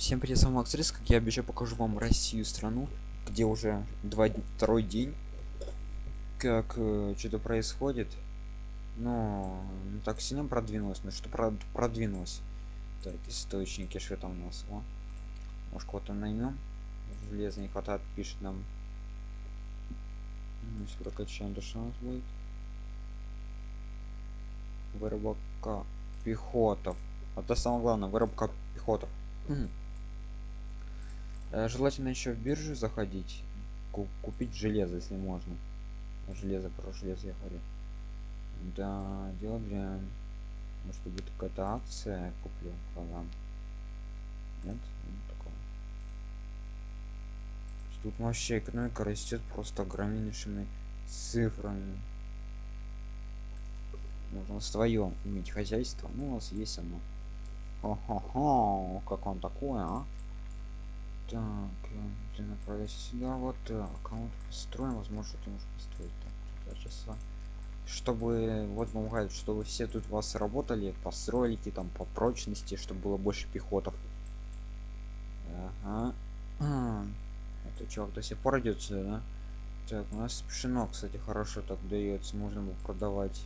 Всем привет, с вами Макс Риск, я обещал, покажу вам Россию, страну, где уже два, второй день, как э, что-то происходит, но не так сильно продвинулось, но что про продвинулось. Так, источники, что там у нас, о, может кого-то наймем, железо не хватает, пишет нам. Ну, если прокачаем, то что у нас будет? Выработка пехотов. Это самое главное, выработка пехотов. Желательно еще в биржу заходить купить железо если можно. Железо про железо я говорю. Да дело дрянь может быть какая-то акция куплю продам. Нет ну, такого. Тут вообще экономика растет просто огромнейшими цифрами. Нужно свое иметь хозяйство ну у нас есть оно. Хо-хо-хо, как он такое, а? Так, ты направляйся сюда, вот так. А вот построим, возможно, ты можешь построить так, часа. Чтобы, вот помогает, чтобы все тут вас работали, постройки там по прочности, чтобы было больше пехотов. Ага. Это чувак до сих пор идет сюда, да? Так, у нас пшено, кстати, хорошо так дается, можно его продавать.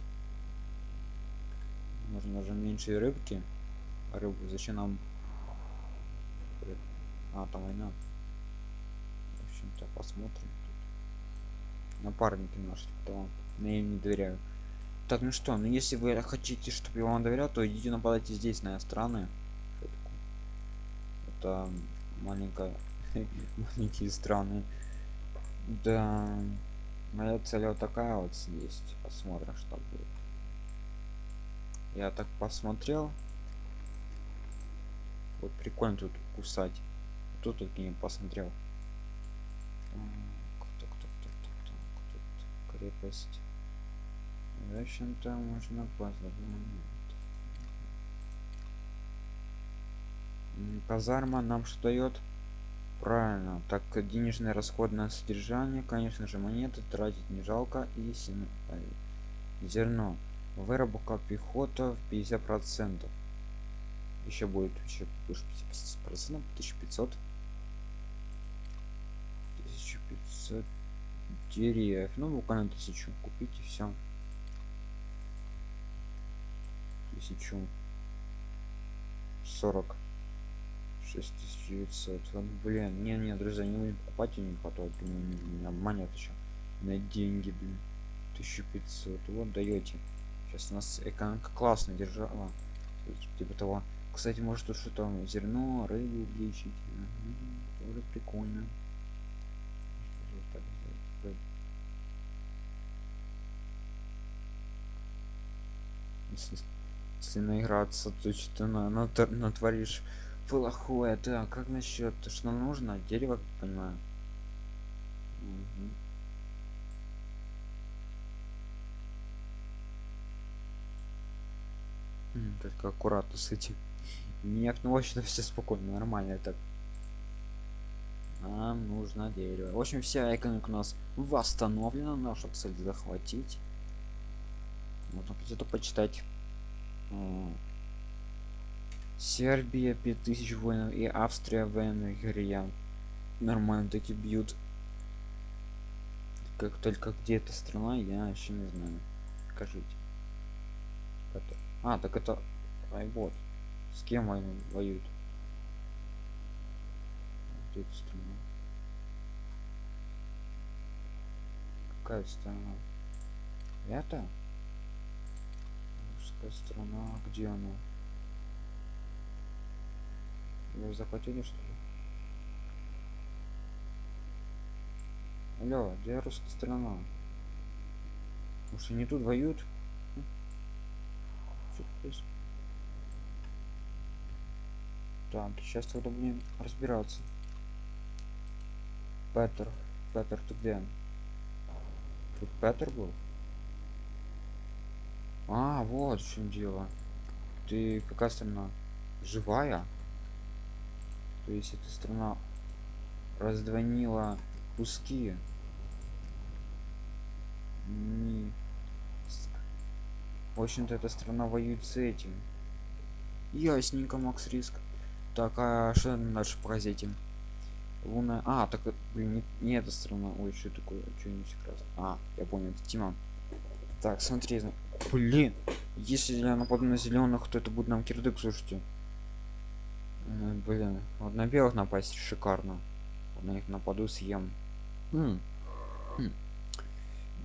Можно уже меньше рыбки рыбу зачем нам а там война. В общем-то посмотрим тут. напарники наши то я им не доверяю. Так ну что ну если вы хотите чтобы я вам доверял то идите нападайте здесь на страны. Это маленькая маленькие страны. Да моя цель вот такая вот есть. Посмотрим что будет. Я так посмотрел. Вот прикольно тут кусать тут тут не посмотрел кто, кто, кто, кто, кто, крепость. В общем-то можно казарма нам что дает? Правильно так денежное расходное содержание конечно же монеты тратить не жалко и зерно. Выработка пехота в 50 процентов. Еще будет еще больше 50 процентов 1500 деревьев. Ну буквально тысячу купить и все тысячу сорок шесть тысяч девятьсот. Блин не не друзья не будем покупать не хватает меня обманет еще на деньги блин 1500 вот даете сейчас у нас экономика классно держала типа того. Кстати, может что-то зерно, рыбу увеличить. Угу, тоже прикольно. Если, если наиграться, то что-то на, на, натворишь плохое. Так, как насчет, что нужно? Дерево, понимаю. Угу. Только аккуратно с этим. Нет, ну вообще все спокойно, нормально это. Нам нужно дерево. В общем, вся экономика у нас восстановлена. Наша цель захватить. Можно где-то почитать. Сербия 5000 воинов и Австрия военных грия. Нормально таки бьют. Как только где эта страна, я еще не знаю. Скажите. Это... А, так это... Ай, вот. С кем они воюют? Вот эта страна. Какая страна? Это? Страна. Где она? Ее захватили что ли? Алло, где русская страна? Может они тут воюют? Происходит? Так, сейчас тогда будем разбираться. Петер. Петер, ты где? Тут Петер был? А, вот в чем дело. Ты какая страна? Живая? То есть эта страна раздвонила куски. Не... В общем-то, эта страна воюет с этим. Ясненько, Макс Риск Так, а что дальше по газете? Луна. А, так, блин, не, не эта страна. Ой, что такое? Что-нибудь раз. А, я понял, это Тима. Так, смотри, блин, если я нападу на зеленых, то это будет нам кирдык, слушайте. Э, блин, вот на белых напасть шикарно. Вот на них нападу, съем. М. Хм.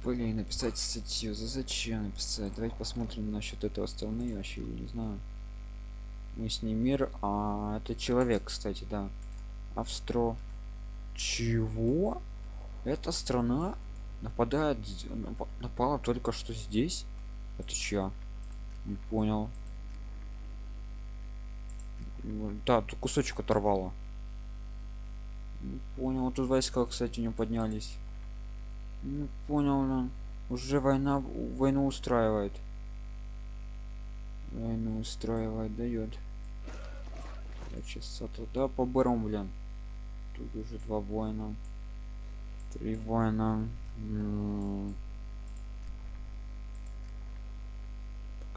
Блин, написать статью. За зачем написать? Давайте посмотрим насчет этого страны. Вообще, не знаю. Мы с ней мир. А это человек, кстати, да. Австро. Чего? Эта страна нападает, напала только что здесь? Это чья? Не понял. Да, тут кусочек оторвало. Не понял. Тут войска, кстати, не поднялись. Не понял, да. Уже война, войну устраивает. Войну устраивает, дает. Часа туда поберем, блин. Тут уже два воина. Три воина. М.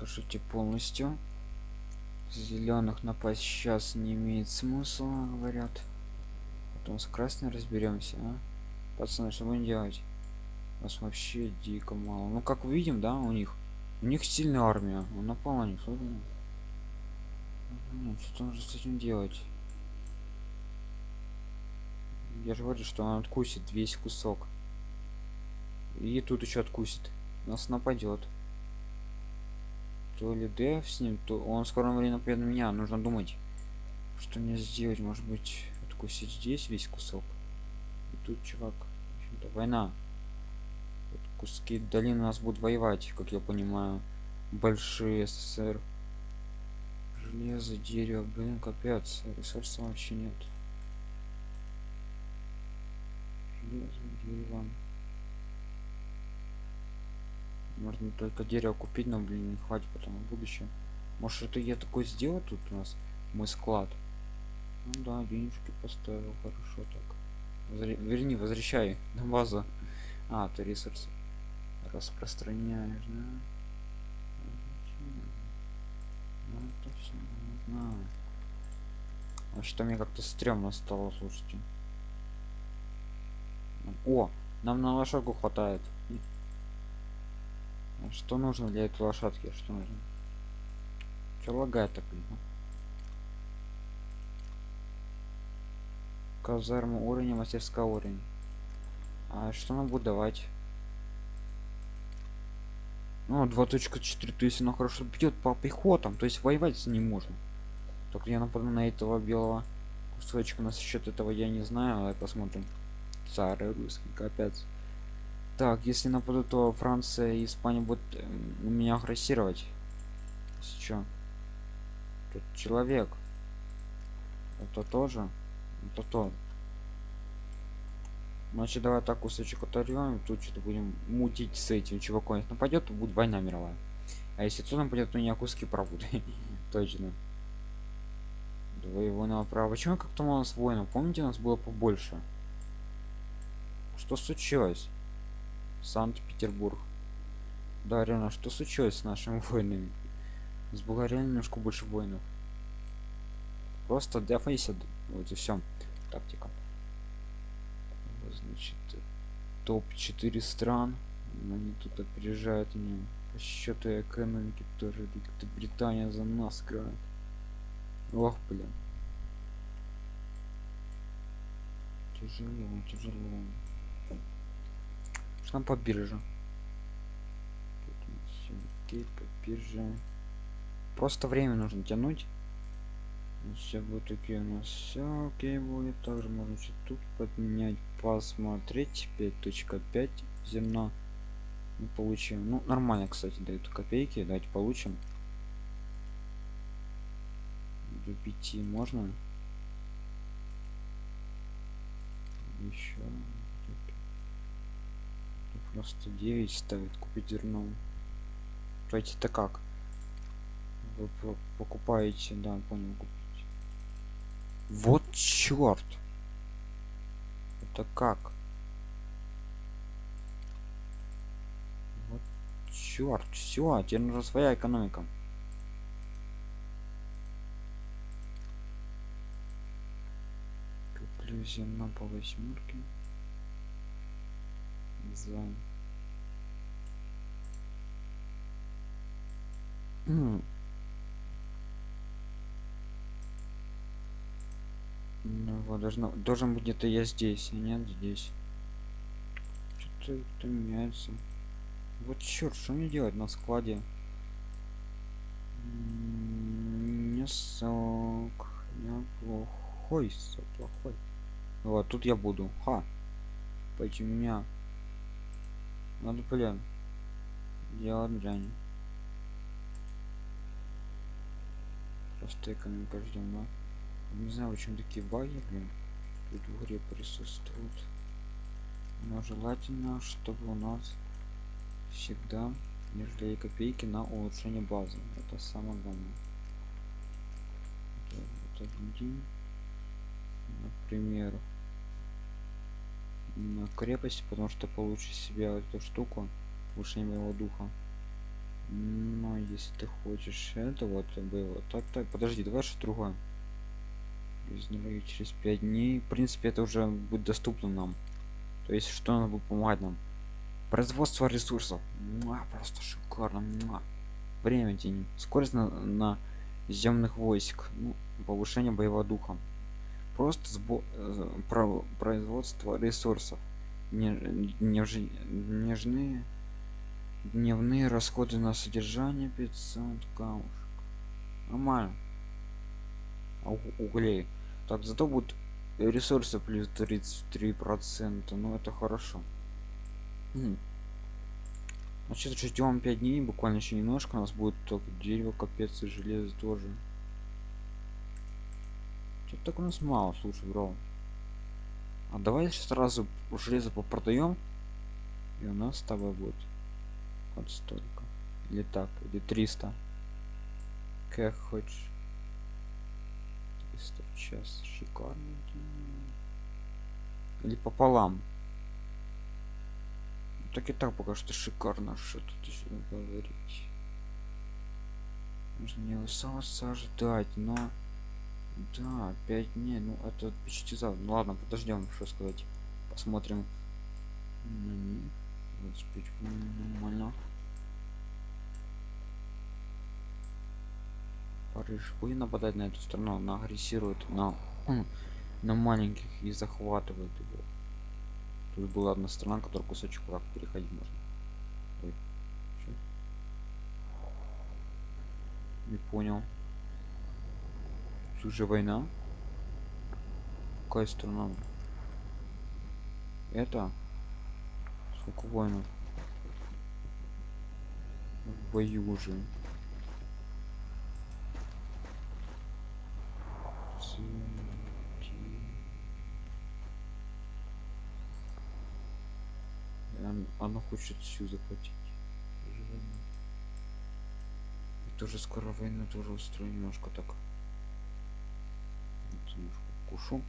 Покажите полностью. Зеленых напасть сейчас не имеет смысла, говорят. Потом с красной разберемся, а? Пацаны, что будем делать? Нас вообще дико мало. Ну, как видим, да, у них. У них сильная армия. Он напал на них. Блин, что нужно с этим делать? Я же говорю, что он откусит весь кусок. И тут еще откусит. Нас нападет. То ли Дев с ним, то он в скором времени нападет на меня. Нужно думать, что мне сделать. Может быть, откусить здесь весь кусок. И тут чувак. В общем-то, война. Вот куски долины у нас будут воевать, как я понимаю. Большие СССР. Железо, дерево, блин, капец. Ресурсов вообще нет. Железо, дерево. Можно только дерево купить, но, блин, не хватит потом в будущем. Может, это я такой сделать тут у нас? Мой склад. Ну да, денежки поставил, хорошо так. Возре- Верни, возвращай на базу. А, ты ресурсы распространяешь, да? Ну, это всё, не знаю. А что мне как-то стрёмно стало, слушайте. О, нам на лошадку хватает. Что нужно для этой лошадки? Что нужно? Что лагает так? блин, а? Казарма уровень, мастерская уровень. А что нам будет давать? Ну, 2.4, то есть она хорошо бьет по пехотам, то есть воевать с ним можно. Только я нападу на этого белого кусочка, насчет этого я не знаю, давай посмотрим. Царь русский, капец. Так, если нападу, то Франция и Испания будут эм, меня агрессировать. Чё? Тут человек. Это тоже? Это то. Значит, давай так кусочек оторвем, тут что-то будем мутить с этим чуваком. Если нападет, то будет война мировая. А если кто нападет, то меня куски пробуют. Точно. Два его направо. Почему как-то у нас воинов? Помните, у нас было побольше? Что случилось? Санкт-Петербург. Да, реально, что случилось с нашими воинами? С Болгарией немножко больше воинов. Просто дефайся. Вот и все. Тактика. Значит, топ-4 стран. Они тут опережают меня. По счету экономики тоже. Великобритания за нас играет. Ох, блин. Тяжело, тяжело. Там по бирже? По бирже. Просто время нужно тянуть. Все будет окей у нас все окей будет. Также можно тут подменять, посмотреть. 5.5 зерна. Мы получим. Ну, нормально, кстати, дают копейки. Давайте получим. До 5 можно. Еще. Просто 9 ставит купить зерно. Давайте это как? Вы по- покупаете, да, понял, купить. Вот черт! Это как? Вот черт, все, теперь нужна своя экономика. иллюзия на по восьмерке за ну вот должно должен быть где-то я здесь а нет здесь. Что-то меняется. Вот черт что мне делать на складе? Не сок я плохой сок плохой. Вот тут я буду. Ха пойти меня надо блин делать дрянь просто экономика ждем да? не знаю почему такие баги блин тут в игре присутствуют. Но желательно чтобы у нас всегда не жалели копейки на улучшение базы. Это самое главное. Это вот один например на крепость потому что получше себя эту штуку улучшение моего духа. Но если ты хочешь это вот было. Так так подожди давай что другое. И через пять дней в принципе это уже будет доступно нам. То есть что надо будет помогать нам? Производство ресурсов. Муа, просто шикарно Муа. время день скорость на, на земных войск. Ну, повышение боевого духа просто сбо э, производство ресурсов. Не, неж, нежные дневные расходы на содержание 500 камушек. Нормально. А углей. Так зато будут ресурсы плюс 33 процента. Ну это хорошо. Значит ждем 5 дней буквально еще немножко. У нас будет только дерево капец и железо тоже что так у нас мало слушай бро. А давай сразу железо попродаем и у нас с тобой будет вот столько. Или так или 300 как хочешь. 300 в час шикарно. Или пополам. Так и так пока что шикарно что тут еще говорить. Нужно не усаться ожидать но да 5 дней ну это почти завтра ну ладно подождем что сказать. Посмотрим. На них 25 м, нормально. Париж. Будет нападать на эту страну она агрессирует на м, на маленьких и захватывает его. Тут была одна страна которая кусочек как переходить можно. Ой, не понял тут же война. Какая страна это? Сколько воинов? В бою уже. Она хочет всю захватить. Война. И тоже скоро войну тоже устрою немножко так немножко кушу.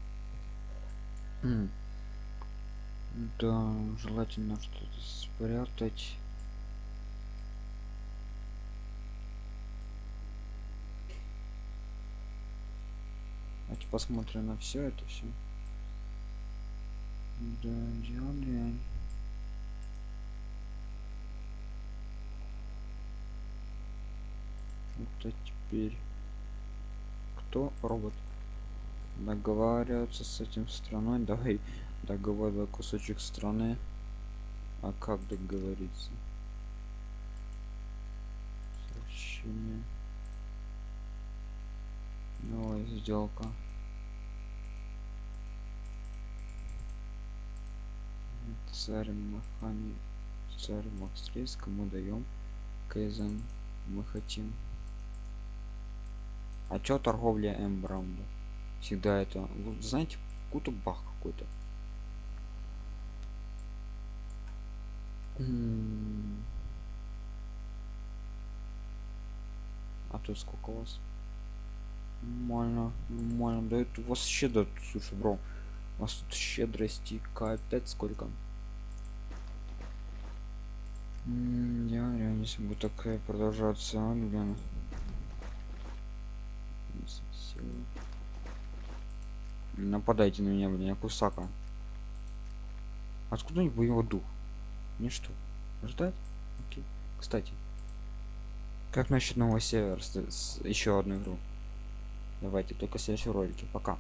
Да желательно что-то спрятать. Давайте посмотрим на все это все да дело дрянь. это теперь кто? Робот договариваться с этим страной. Давай договаривай кусочек страны. А как договориться? Сообщение новая сделка? Царь махани царь макстрейска мы даем кайзен. Мы хотим. А чё торговля эмбром всегда это вы знаете какой-то бах какой-то. А тут сколько у вас? Нормально нормально. Да это у вас щедро слушай бро у вас тут щедрости капец сколько. Я реально если будет такая продолжаться а, блин. Нападайте на меня, блин, я кусака. Откуда у них боевой дух? Не что? Ждать? Окей. Кстати. Как насчет нового севера? Еще одну игру. Давайте, только в следующем ролике. Пока.